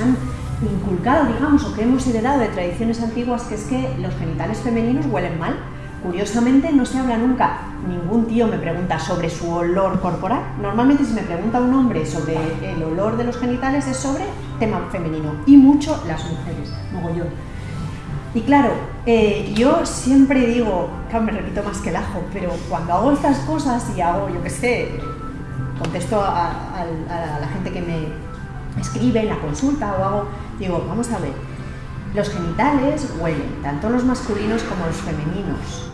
han inculcado, digamos, o que hemos heredado de tradiciones antiguas, que es que los genitales femeninos huelen mal. Curiosamente no se habla nunca, ningún tío me pregunta sobre su olor corporal. Normalmente si me pregunta un hombre sobre el olor de los genitales es sobre tema femenino y mucho las mujeres, mogollón. Y claro, eh, yo siempre digo, claro, me repito más que el ajo, pero cuando hago estas cosas y hago, yo qué sé, contesto a la gente que me escribe la consulta o hago, digo, vamos a ver, los genitales huelen, tanto los masculinos como los femeninos.